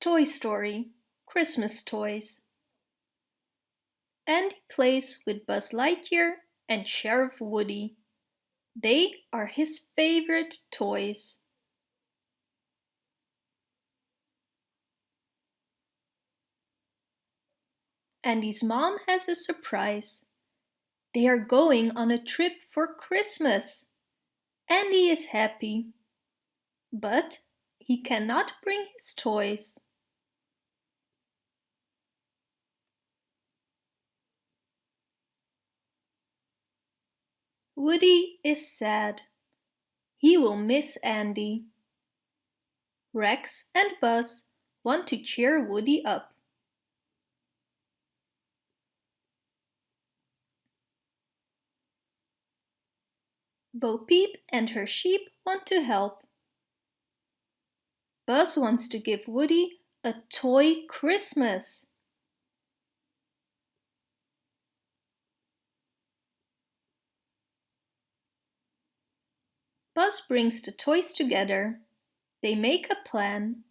Toy Story Christmas Toys Andy plays with Buzz Lightyear and Sheriff Woody. They are his favorite toys. Andy's mom has a surprise. They are going on a trip for Christmas. Andy is happy. But he cannot bring his toys. Woody is sad. He will miss Andy. Rex and Buzz want to cheer Woody up. Bo Peep and her sheep want to help. Buzz wants to give Woody a toy Christmas. Buzz brings the toys together. They make a plan.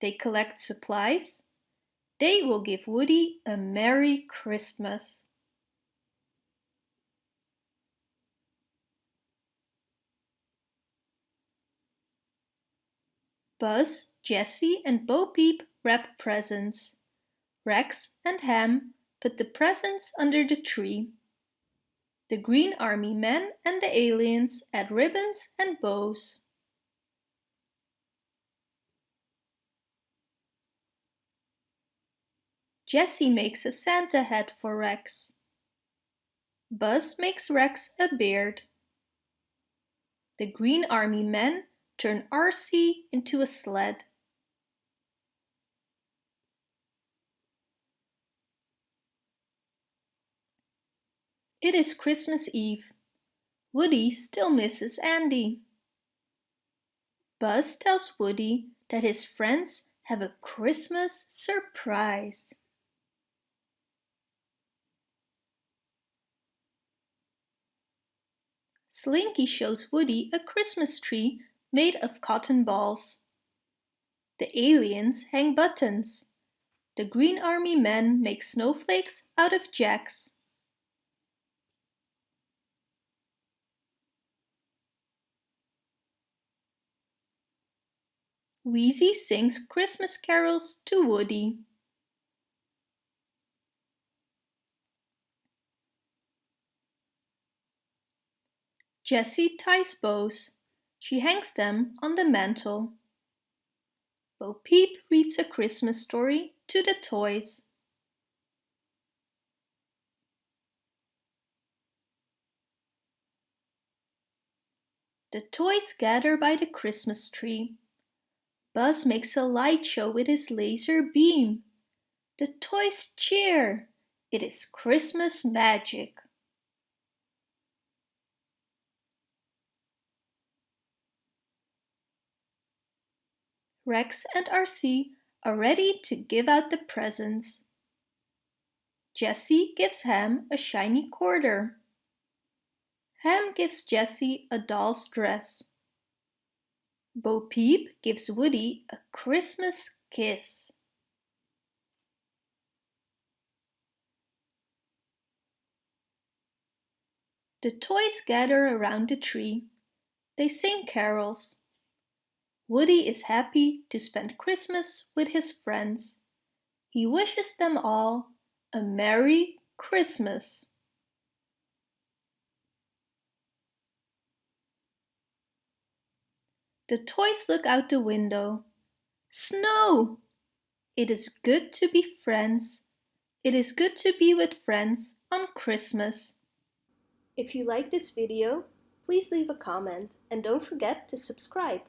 They collect supplies. They will give Woody a Merry Christmas. Buzz, Jessie and Bo Peep wrap presents. Rex and Ham put the presents under the tree. The Green Army men and the aliens add ribbons and bows. Jessie makes a Santa hat for Rex. Buzz makes Rex a beard. The Green Army men turn RC into a sled. It is Christmas Eve. Woody still misses Andy. Buzz tells Woody that his friends have a Christmas surprise. Slinky shows Woody a Christmas tree made of cotton balls. The aliens hang buttons. The Green Army men make snowflakes out of jacks. Wheezy sings Christmas carols to Woody. Jessie ties bows. She hangs them on the mantle. Bo Peep reads a Christmas story to the toys. The toys gather by the Christmas tree. Buzz makes a light show with his laser beam. The toys cheer. It is Christmas magic. Rex and RC are ready to give out the presents. Jessie gives Ham a shiny quarter. Ham gives Jessie a doll's dress. Bo Peep gives Woody a Christmas kiss. The toys gather around the tree. They sing carols. Woody is happy to spend Christmas with his friends. He wishes them all a Merry Christmas. The toys look out the window. Snow! It is good to be friends. It is good to be with friends on Christmas. If you like this video, please leave a comment and don't forget to subscribe.